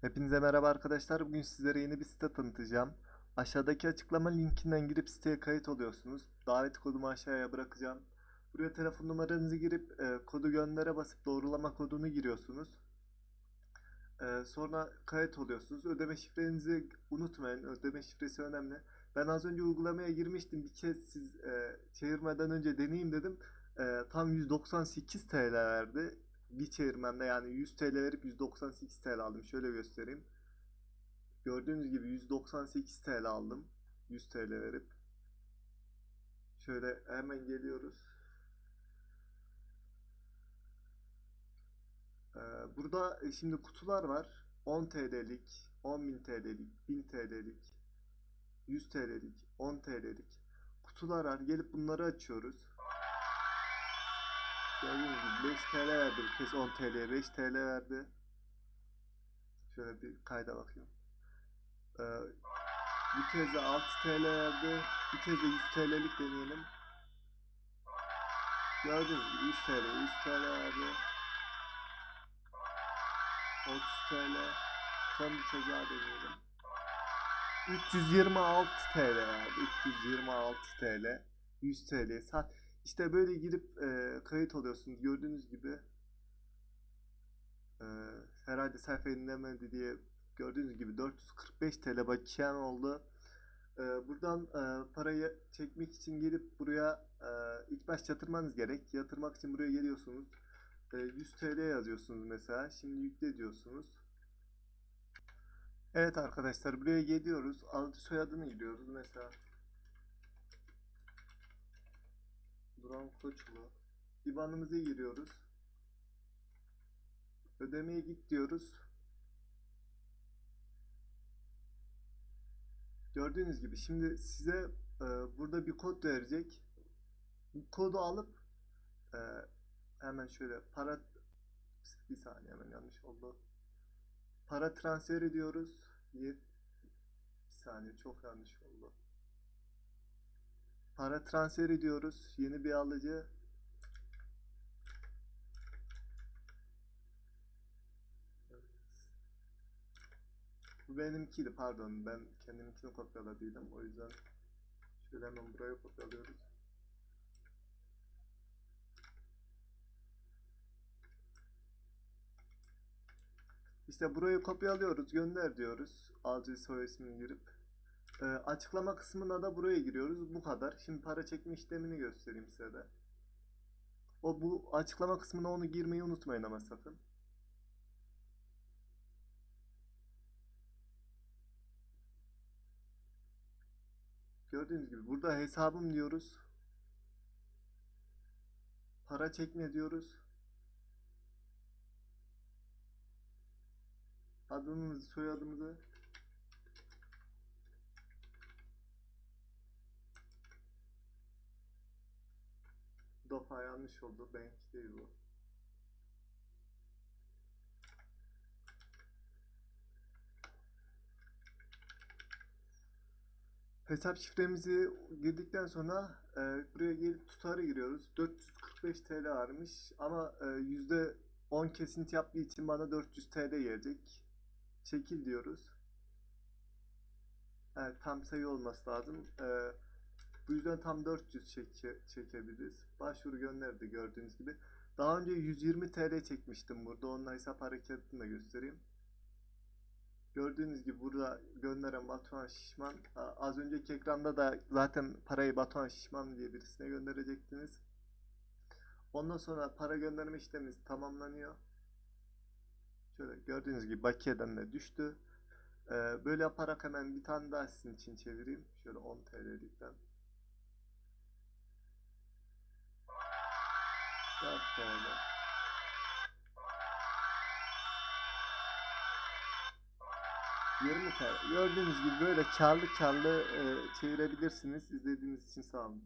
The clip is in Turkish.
Hepinize merhaba arkadaşlar. Bugün sizlere yeni bir site tanıtacağım. Aşağıdaki açıklama linkinden girip siteye kayıt oluyorsunuz. Davet kodumu aşağıya bırakacağım. Buraya telefon numaranızı girip e, kodu göndere basıp doğrulama kodunu giriyorsunuz. E, sonra kayıt oluyorsunuz. Ödeme şifrenizi unutmayın. Ödeme şifresi önemli. Ben az önce uygulamaya girmiştim. Bir kez siz e, çevirmeden önce deneyeyim dedim. E, tam 198 TL verdi. Bir çevirmemde yani 100 TL verip 198 TL aldım. Şöyle göstereyim. Gördüğünüz gibi 198 TL aldım. 100 TL verip. Şöyle hemen geliyoruz. Ee, burada e, şimdi kutular var. 10 TL'lik, 10.000 TL'lik, 1000 TL'lik, 100 TL'lik, 10 TL'lik kutular var. Gelip bunları açıyoruz. Gördüğünüz gibi 5 TL verdi kez 10 TL'ye 5 TL verdi. Şöyle bir kayda bakayım. Ee, bu kez de 6 TL verdi. Bir kez de 100 TL'lik deneyelim. Gördüğünüz gibi 100 TL, 100 TL verdi. 30 TL. Son bir daha deneyelim. 326 TL verdi. 326 TL. 100 TL. Sa işte böyle girip e, kayıt oluyorsunuz. Gördüğünüz gibi e, herhalde sayfa yenilemedi diye gördüğünüz gibi 445 TL bakiyem oldu. E, buradan e, parayı çekmek için gelip buraya e, ilk baş yatırmanız gerek. Yatırmak için buraya geliyorsunuz. E, 100 TL yazıyorsunuz mesela. Şimdi yükle diyorsunuz. Evet arkadaşlar buraya geliyoruz. Adı soyadını giriyoruz mesela. Duran Koçlu. İban'ımızı giriyoruz. Ödemeye git diyoruz. Gördüğünüz gibi şimdi size e, burada bir kod verecek. Bu kodu alıp e, hemen şöyle para bir saniye hemen yanlış oldu. Para transfer ediyoruz. Bir saniye çok yanlış oldu. Para transfer ediyoruz. Yeni bir alıcı. Bu benimkiydi pardon. Ben kendiminkini kopyaladıydım. O yüzden şöyle hemen buraya kopyalıyoruz. İşte burayı kopyalıyoruz. Gönder diyoruz. Alıcı soy ismini girip. Ee, açıklama kısmına da buraya giriyoruz. Bu kadar. Şimdi para çekme işlemini göstereyim size de. O bu açıklama kısmına onu girmeyi unutmayın ama sakın. Gördüğünüz gibi burada hesabım diyoruz. Para çekme diyoruz. Adımızı, soyadımızı Dofa yanlış oldu. Benimki değil bu. Hesap şifremizi girdikten sonra e, buraya gelip tutarı giriyoruz. 445 TL varmış ama e, %10 kesinti yaptığı için bana 400 TL gelecek. Çekil diyoruz. Evet tam sayı olması lazım. E, bu yüzden tam 400 çeke, çekebiliriz. Başvuru gönderdi gördüğünüz gibi. Daha önce 120 TL çekmiştim burada. Onun hesap hareketini de göstereyim. Gördüğünüz gibi burada gönderen Batuhan Şişman. Az önceki ekranda da zaten parayı Batuhan Şişman diye birisine gönderecektiniz. Ondan sonra para gönderme işlemimiz tamamlanıyor. Şöyle gördüğünüz gibi bakiyeden de düştü. Böyle yaparak hemen bir tane daha sizin için çevireyim. Şöyle 10 TL'likten. 4 TL. Yirmi TL. Gördüğünüz gibi böyle karlı karlı e, çevirebilirsiniz. İzlediğiniz için sağ olun.